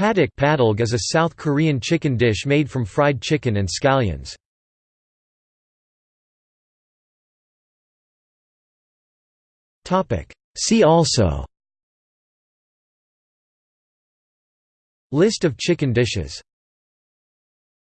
Padak padalg is a South Korean chicken dish made from fried chicken and scallions. See also List of chicken dishes